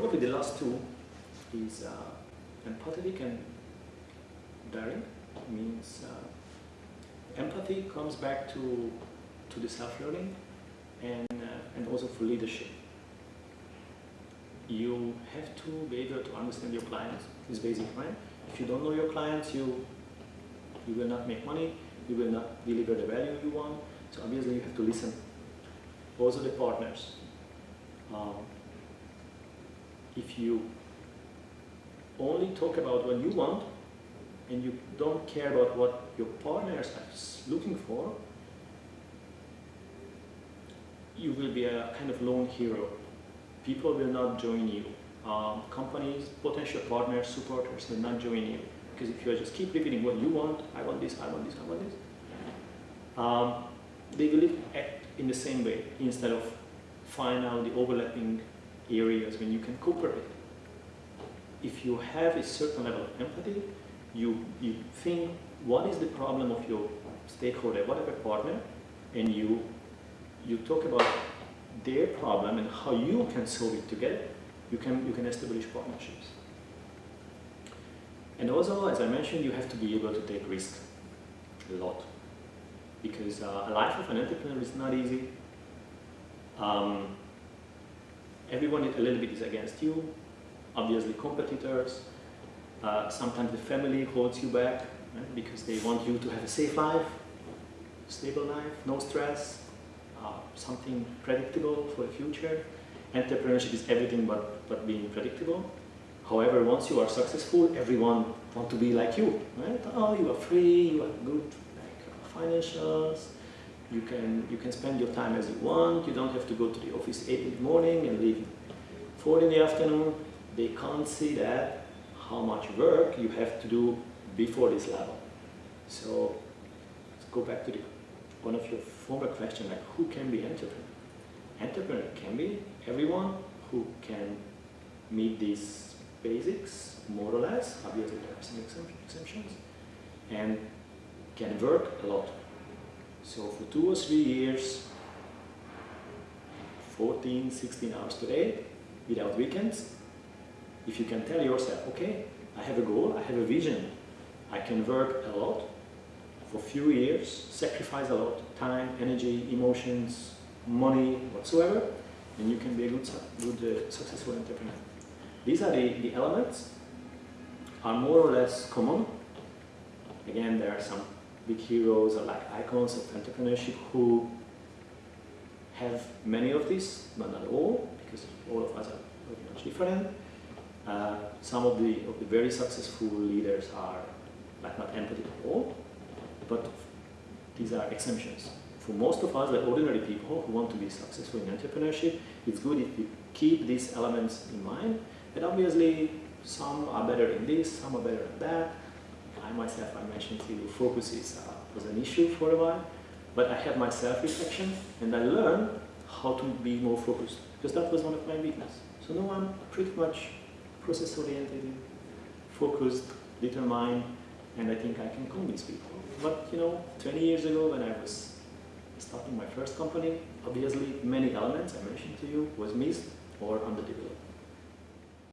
probably the last two is uh, empathetic and daring. Means uh, empathy comes back to to the self-learning and uh, and also for leadership. You have to be able to understand your clients. It's basic, right? If you don't know your clients, you you will not make money. You will not deliver the value you want. So obviously you have to listen. Also the partners. Um, if you only talk about what you want and you don't care about what your partners are looking for, you will be a kind of lone hero. People will not join you. Um, companies, potential partners, supporters will not join you. Because if you just keep repeating what you want, I want this, I want this, I want this, um, they will act in the same way instead of find out the overlapping areas when you can cooperate if you have a certain level of empathy, you, you think what is the problem of your stakeholder, whatever partner, and you, you talk about their problem and how you can solve it together, you can, you can establish partnerships. And also, as I mentioned, you have to be able to take risks a lot. Because uh, a life of an entrepreneur is not easy. Um, everyone a little bit is against you obviously competitors. Uh, sometimes the family holds you back right, because they want you to have a safe life, stable life, no stress, uh, something predictable for the future. Entrepreneurship is everything but, but being predictable. However, once you are successful, everyone want to be like you, right? Oh, you are free, you are good like, uh, financials, you can, you can spend your time as you want, you don't have to go to the office 8 in the morning and leave 4 in the afternoon they can't see that how much work you have to do before this level. So let's go back to the, one of your former questions, like who can be entrepreneur? Entrepreneur can be everyone who can meet these basics, more or less, obviously there are some exceptions, and can work a lot. So for two or three years, 14, 16 hours per day, without weekends, if you can tell yourself, okay, I have a goal, I have a vision, I can work a lot for a few years, sacrifice a lot, time, energy, emotions, money, whatsoever, and you can be a good, good uh, successful entrepreneur. These are the, the elements, are more or less common. Again, there are some big heroes or like icons of entrepreneurship who have many of these, but not all, because all of us are very much different. Uh, some of the, of the very successful leaders are like not empathetic at all, but these are exemptions. For most of us, the ordinary people who want to be successful in entrepreneurship, it's good if we keep these elements in mind. And obviously, some are better in this, some are better in that. I myself, I mentioned to you, focus is, uh, was an issue for a while, but I had my self-reflection and I learned how to be more focused because that was one of my weaknesses. So now I'm pretty much process-oriented, focused, determined, and I think I can convince people. But you know, 20 years ago when I was starting my first company, obviously many elements I mentioned to you was missed or underdeveloped.